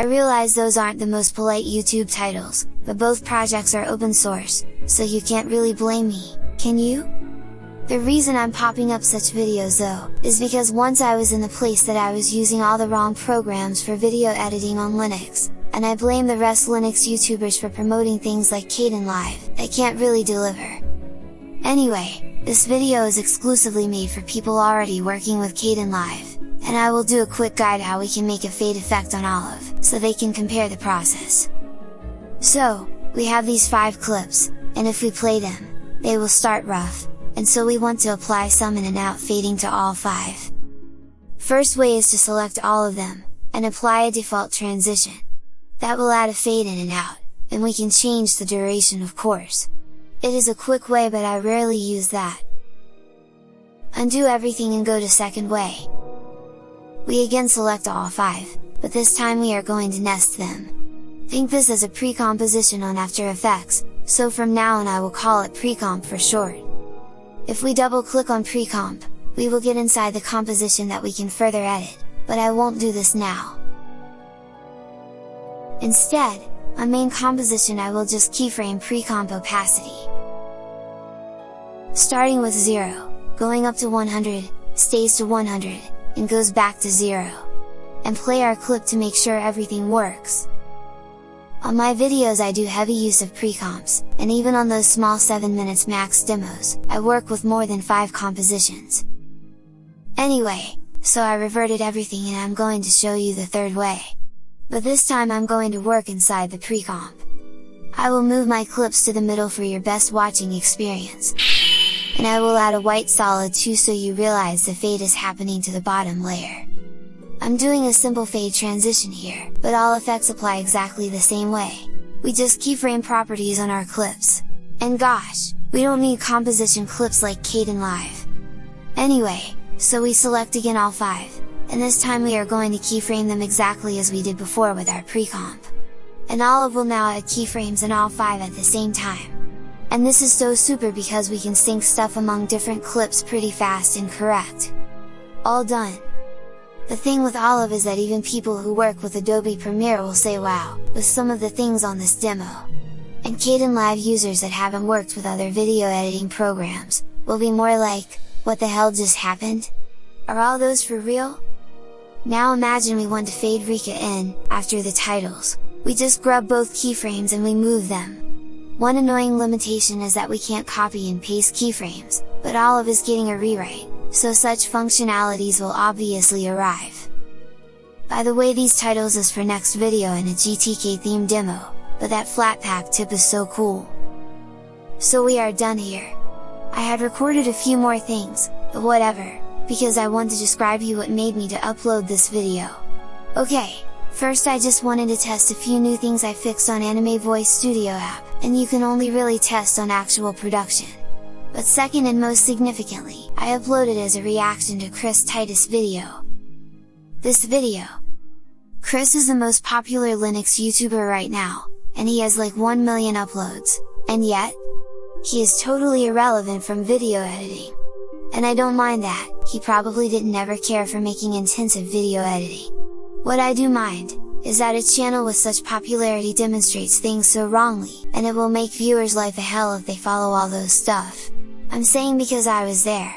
I realize those aren't the most polite YouTube titles, but both projects are open source, so you can't really blame me, can you? The reason I'm popping up such videos though, is because once I was in the place that I was using all the wrong programs for video editing on Linux, and I blame the rest Linux YouTubers for promoting things like Caden Kdenlive, that can't really deliver. Anyway, this video is exclusively made for people already working with Kdenlive, and I will do a quick guide how we can make a fade effect on Olive, so they can compare the process. So, we have these 5 clips, and if we play them, they will start rough, and so we want to apply some in and out fading to all 5. First way is to select all of them, and apply a default transition. That will add a fade in and out, and we can change the duration of course. It is a quick way but I rarely use that. Undo everything and go to second way. We again select all 5, but this time we are going to nest them. Think this as a pre-composition on After Effects, so from now on I will call it precomp for short. If we double click on precomp, we will get inside the composition that we can further edit, but I won't do this now. Instead, on main composition I will just keyframe precomp opacity. Starting with 0, going up to 100, stays to 100, and goes back to 0. And play our clip to make sure everything works. On my videos I do heavy use of precomps, and even on those small 7 minutes max demos, I work with more than 5 compositions. Anyway, so I reverted everything and I'm going to show you the third way. But this time I'm going to work inside the precomp. I will move my clips to the middle for your best watching experience. And I will add a white solid too so you realize the fade is happening to the bottom layer. I'm doing a simple fade transition here, but all effects apply exactly the same way. We just keyframe properties on our clips. And gosh, we don't need composition clips like Caden Kdenlive. Anyway, so we select again all 5, and this time we are going to keyframe them exactly as we did before with our precomp. And Olive will now add keyframes in all 5 at the same time. And this is so super because we can sync stuff among different clips pretty fast and correct. All done! The thing with Olive is that even people who work with Adobe Premiere will say wow, with some of the things on this demo. And Kdenlive users that haven't worked with other video editing programs, will be more like, what the hell just happened? Are all those for real? Now imagine we want to fade Rika in, after the titles, we just grab both keyframes and we move them. One annoying limitation is that we can't copy and paste keyframes, but Olive is getting a rewrite, so such functionalities will obviously arrive. By the way these titles is for next video in a GTK theme demo, but that Flatpak tip is so cool! So we are done here! I had recorded a few more things, but whatever, because I want to describe you what made me to upload this video. Okay, first I just wanted to test a few new things I fixed on Anime Voice Studio app, and you can only really test on actual production. But second and most significantly, I uploaded as a reaction to Chris Titus video. This video. Chris is the most popular Linux YouTuber right now, and he has like 1 million uploads, and yet, he is totally irrelevant from video editing. And I don't mind that, he probably didn't ever care for making intensive video editing. What I do mind, is that a channel with such popularity demonstrates things so wrongly, and it will make viewers life a hell if they follow all those stuff. I'm saying because I was there,